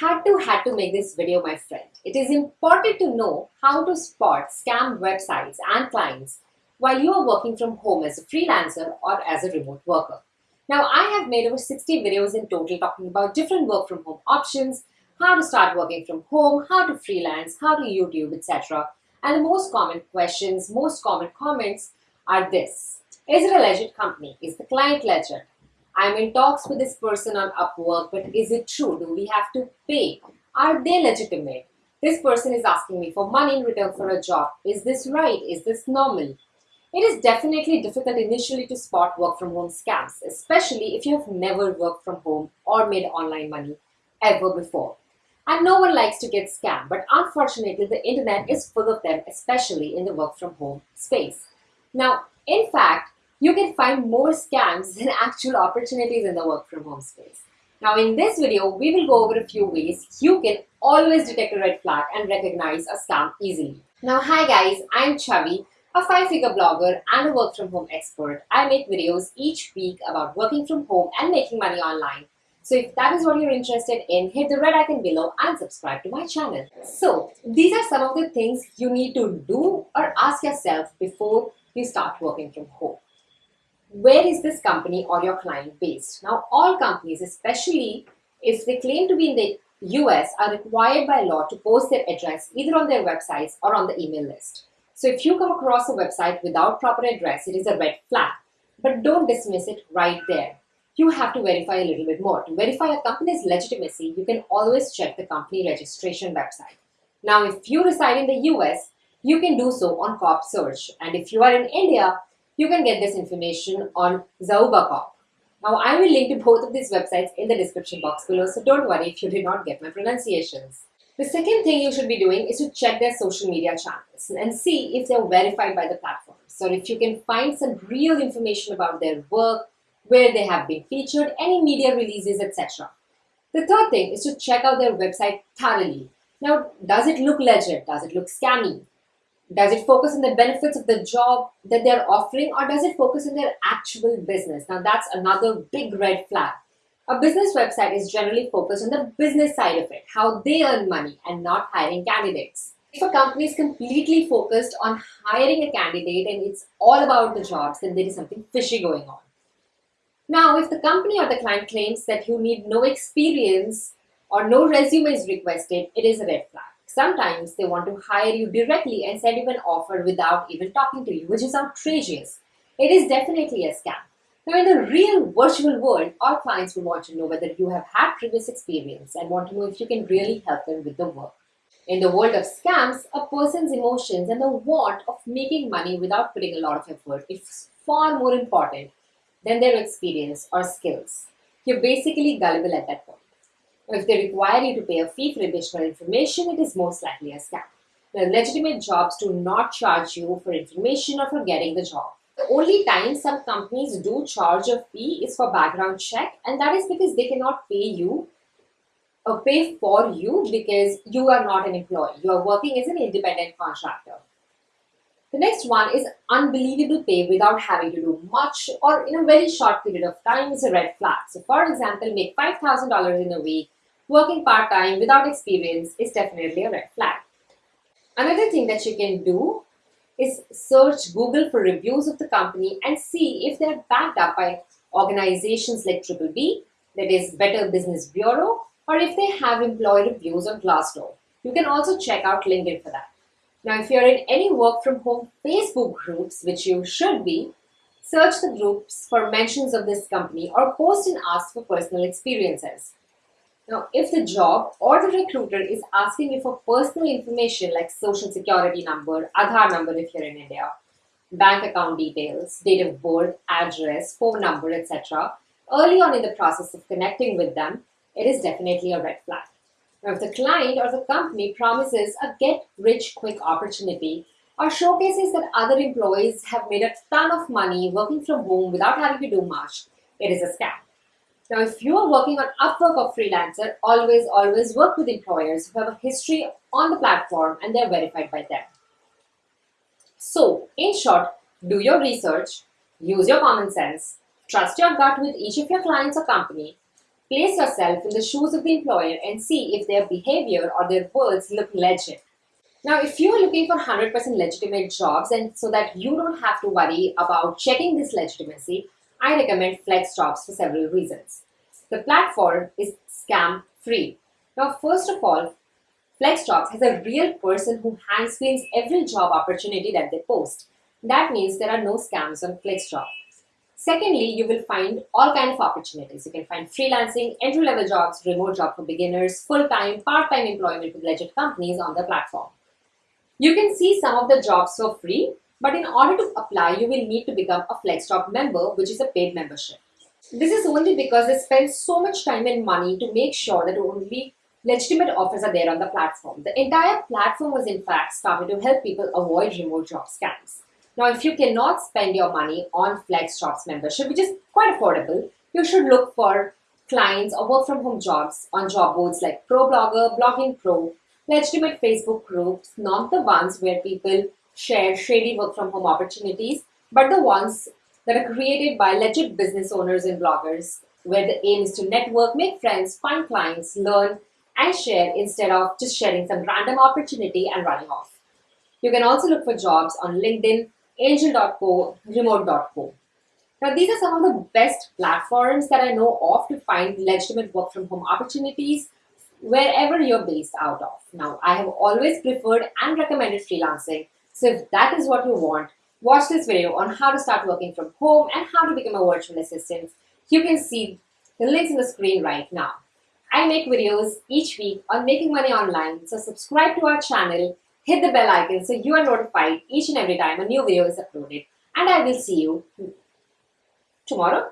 had to had to make this video my friend. It is important to know how to spot scam websites and clients while you are working from home as a freelancer or as a remote worker. Now I have made over 60 videos in total talking about different work from home options, how to start working from home, how to freelance, how to YouTube, etc. And the most common questions, most common comments are this. Is it a legit company? Is the client legit? I'm in talks with this person on Upwork, but is it true? Do we have to pay? Are they legitimate? This person is asking me for money in return for a job. Is this right? Is this normal? It is definitely difficult initially to spot work from home scams, especially if you have never worked from home or made online money ever before. And no one likes to get scammed, but unfortunately the internet is full of them, especially in the work from home space. Now, in fact, you can find more scams than actual opportunities in the work from home space. Now in this video, we will go over a few ways you can always detect a red flag and recognize a scam easily. Now hi guys, I'm Chavi, a five-figure blogger and a work from home expert. I make videos each week about working from home and making money online. So if that is what you're interested in, hit the red icon below and subscribe to my channel. So these are some of the things you need to do or ask yourself before you start working from home where is this company or your client based? Now, all companies, especially if they claim to be in the US, are required by law to post their address either on their websites or on the email list. So if you come across a website without proper address, it is a red flag. But don't dismiss it right there. You have to verify a little bit more. To verify a company's legitimacy, you can always check the company registration website. Now, if you reside in the US, you can do so on COP search. And if you are in India, you can get this information on ZaubaCorp. Now, I will link to both of these websites in the description box below, so don't worry if you did not get my pronunciations. The second thing you should be doing is to check their social media channels and see if they're verified by the platforms or if you can find some real information about their work, where they have been featured, any media releases, etc. The third thing is to check out their website thoroughly. Now, does it look legit? Does it look scammy? Does it focus on the benefits of the job that they're offering or does it focus on their actual business? Now that's another big red flag. A business website is generally focused on the business side of it, how they earn money and not hiring candidates. If a company is completely focused on hiring a candidate and it's all about the jobs, then there is something fishy going on. Now, if the company or the client claims that you need no experience or no resume is requested, it is a red flag. Sometimes they want to hire you directly and send you an offer without even talking to you, which is outrageous. It is definitely a scam. Now, in the real virtual world, our clients will want to know whether you have had previous experience and want to know if you can really help them with the work. In the world of scams, a person's emotions and the want of making money without putting a lot of effort is far more important than their experience or skills. You're basically gullible at that point. If they require you to pay a fee for additional information, it is most likely a scam. Now, legitimate jobs do not charge you for information or for getting the job. The only time some companies do charge a fee is for background check and that is because they cannot pay you or pay for you because you are not an employee. You are working as an independent contractor. The next one is unbelievable pay without having to do much or in a very short period of time is a red flag. So for example, make $5,000 in a week working part-time without experience is definitely a red flag. Another thing that you can do is search Google for reviews of the company and see if they're backed up by organizations like Triple B, that is Better Business Bureau, or if they have employee reviews on Glassdoor. You can also check out LinkedIn for that. Now, if you're in any work from home Facebook groups, which you should be, search the groups for mentions of this company or post and ask for personal experiences. Now, if the job or the recruiter is asking you for personal information like social security number, Aadhaar number if you're in India, bank account details, date of birth, address, phone number, etc., early on in the process of connecting with them, it is definitely a red flag. Now, if the client or the company promises a get-rich-quick opportunity or showcases that other employees have made a ton of money working from home without having to do much, it is a scam. Now, if you are working on Upwork or Freelancer, always, always work with employers who have a history on the platform and they're verified by them. So, in short, do your research, use your common sense, trust your gut with each of your clients or company, Place yourself in the shoes of the employer and see if their behavior or their words look legit. Now, if you are looking for 100% legitimate jobs and so that you don't have to worry about checking this legitimacy, I recommend FlexJobs for several reasons. The platform is scam free. Now, first of all, FlexJobs has a real person who hand screens every job opportunity that they post. That means there are no scams on FlexJobs. Secondly, you will find all kind of opportunities. You can find freelancing, entry-level jobs, remote job for beginners, full-time, part-time employment with legit companies on the platform. You can see some of the jobs for free, but in order to apply, you will need to become a FlexJob member, which is a paid membership. This is only because they spend so much time and money to make sure that only legitimate offers are there on the platform. The entire platform was in fact started to help people avoid remote job scams. Now, if you cannot spend your money on FlexJobs membership, which is quite affordable, you should look for clients or work from home jobs on job boards like ProBlogger, Blogging Pro, legitimate Facebook groups, not the ones where people share shady work from home opportunities, but the ones that are created by legit business owners and bloggers, where the aim is to network, make friends, find clients, learn, and share instead of just sharing some random opportunity and running off. You can also look for jobs on LinkedIn, angel.co, remote.co. Now, these are some of the best platforms that I know of to find legitimate work from home opportunities wherever you're based out of. Now, I have always preferred and recommended freelancing. So if that is what you want, watch this video on how to start working from home and how to become a virtual assistant. You can see the links in the screen right now. I make videos each week on making money online, so subscribe to our channel hit the bell icon so you are notified each and every time a new video is uploaded. And I will see you tomorrow